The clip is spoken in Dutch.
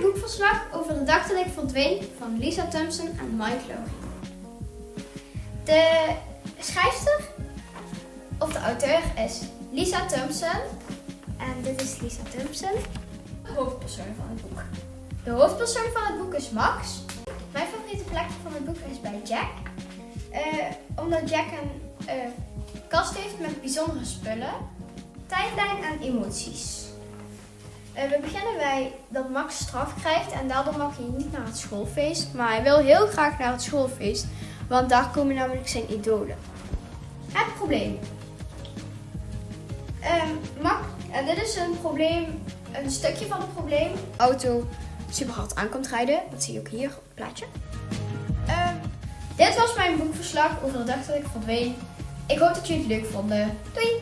boekverslag over de dag dat ik verdween van Lisa Thompson en Mike Lowry. De schrijfster of de auteur is Lisa Thompson. En dit is Lisa Thompson, de hoofdpersoon van het boek. De hoofdpersoon van het boek is Max. Mijn favoriete plekje van het boek is bij Jack. Eh, omdat Jack een eh, kast heeft met bijzondere spullen, tijdlijn en emoties. Eh, we beginnen bij dat Max straf krijgt en daardoor mag hij niet naar het schoolfeest. Maar hij wil heel graag naar het schoolfeest, want daar komen namelijk zijn idolen. Het probleem. Ehm, Max, en dit is een probleem, een stukje van het probleem. Auto super hard aan komt rijden, dat zie je ook hier op het plaatje. Ehm, dit was mijn boekverslag over de dag dat ik verdween. Ik hoop dat jullie het leuk vonden. Doei!